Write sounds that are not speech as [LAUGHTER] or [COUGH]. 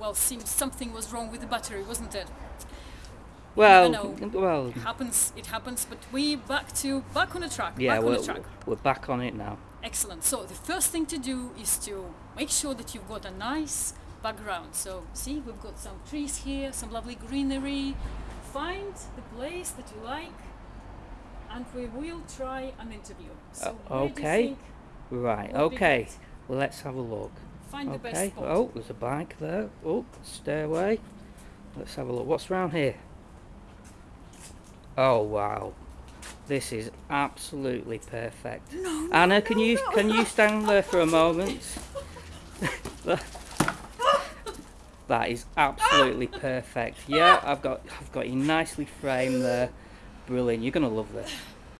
well, seems something was wrong with the battery, wasn't it? Well, know. well, It happens, it happens, but we back to back on the track. yeah, back on we're, the track. we're back on it now. Excellent. So the first thing to do is to make sure that you've got a nice background. So see, we've got some trees here, some lovely greenery. Find the place that you like, and we will try an interview. So Uh, where do you okay. Right, okay. Well, let's have a look. Find the best Okay. spot. Oh, there's a bike there. Oh, stairway. Let's have a look. What's around here? Oh wow, this is absolutely perfect. No, Anna, can you can you stand there for a moment? [LAUGHS] that is absolutely perfect. Yeah, I've got I've got you nicely framed there. Brilliant. You're gonna love this.